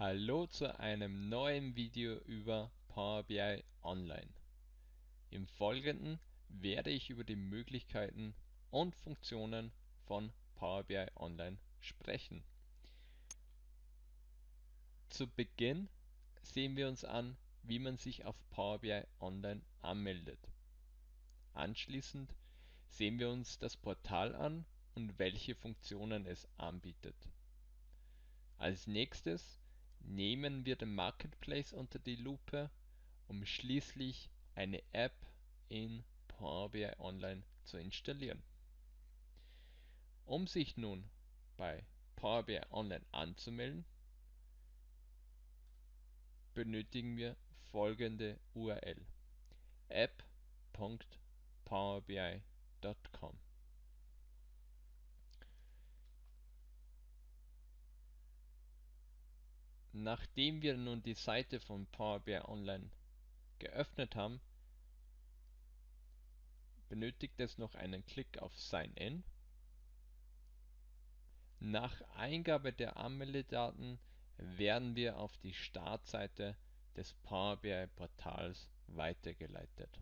Hallo zu einem neuen Video über Power BI Online. Im Folgenden werde ich über die Möglichkeiten und Funktionen von Power BI Online sprechen. Zu Beginn sehen wir uns an, wie man sich auf Power BI Online anmeldet. Anschließend sehen wir uns das Portal an und welche Funktionen es anbietet. Als nächstes Nehmen wir den Marketplace unter die Lupe, um schließlich eine App in Power BI Online zu installieren. Um sich nun bei Power BI Online anzumelden, benötigen wir folgende URL: app.powerbi.com Nachdem wir nun die Seite von Power BI Online geöffnet haben, benötigt es noch einen Klick auf Sign In. Nach Eingabe der Anmeldedaten werden wir auf die Startseite des Power BI Portals weitergeleitet.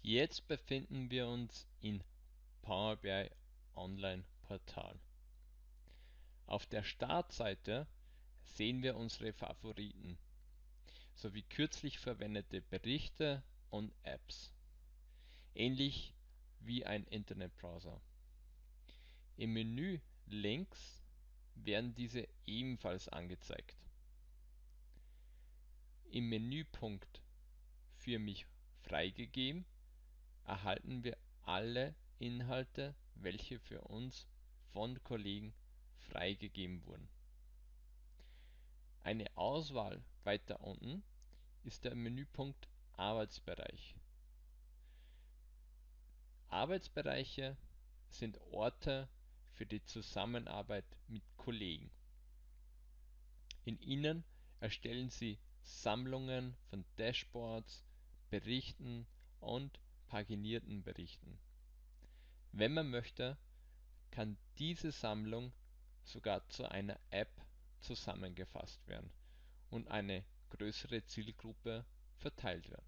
Jetzt befinden wir uns in Power BI Online Portal. Auf der Startseite sehen wir unsere Favoriten sowie kürzlich verwendete Berichte und Apps, ähnlich wie ein Internetbrowser. Im Menü links werden diese ebenfalls angezeigt. Im Menüpunkt Für mich freigegeben erhalten wir alle Inhalte, welche für uns von Kollegen freigegeben wurden. Eine Auswahl weiter unten ist der Menüpunkt Arbeitsbereich. Arbeitsbereiche sind Orte für die Zusammenarbeit mit Kollegen. In ihnen erstellen Sie Sammlungen von Dashboards, Berichten und paginierten Berichten. Wenn man möchte kann diese Sammlung sogar zu einer App zusammengefasst werden und eine größere Zielgruppe verteilt werden.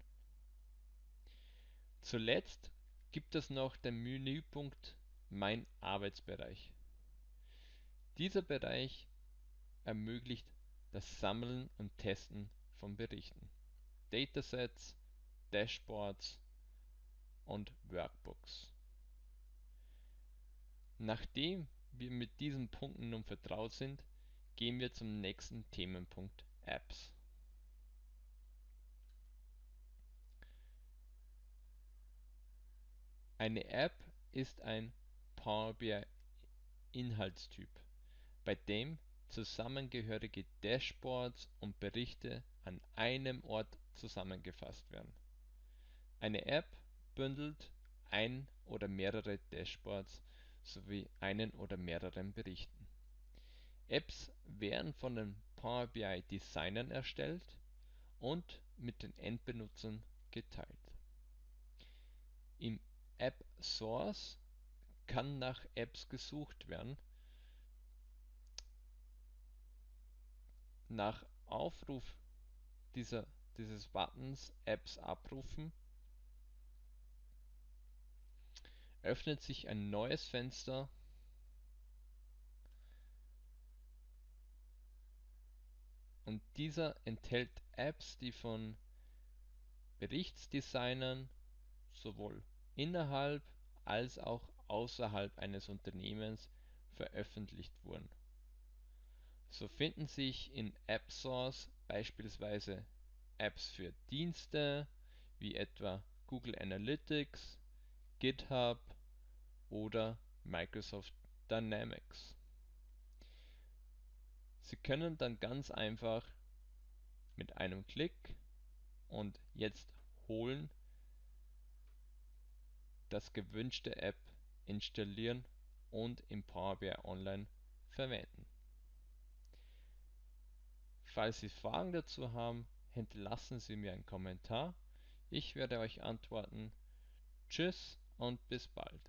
Zuletzt gibt es noch den Menüpunkt Mein Arbeitsbereich. Dieser Bereich ermöglicht das Sammeln und Testen von Berichten, Datasets, Dashboards und Workbooks Nachdem wir mit diesen Punkten nun vertraut sind, gehen wir zum nächsten Themenpunkt Apps. Eine App ist ein Power BI Inhaltstyp, bei dem zusammengehörige Dashboards und Berichte an einem Ort zusammengefasst werden. Eine App bündelt ein oder mehrere Dashboards sowie einen oder mehreren Berichten. Apps werden von den Power BI Designern erstellt und mit den Endbenutzern geteilt. Im App Source kann nach Apps gesucht werden. Nach Aufruf dieser, dieses Buttons Apps abrufen öffnet sich ein neues Fenster und dieser enthält Apps, die von Berichtsdesignern sowohl innerhalb als auch außerhalb eines Unternehmens veröffentlicht wurden. So finden sich in AppSource beispielsweise Apps für Dienste wie etwa Google Analytics, GitHub oder Microsoft Dynamics. Sie können dann ganz einfach mit einem Klick und jetzt holen das gewünschte App installieren und im Power BI Online verwenden. Falls Sie Fragen dazu haben, hinterlassen Sie mir einen Kommentar. Ich werde euch antworten. Tschüss und bis bald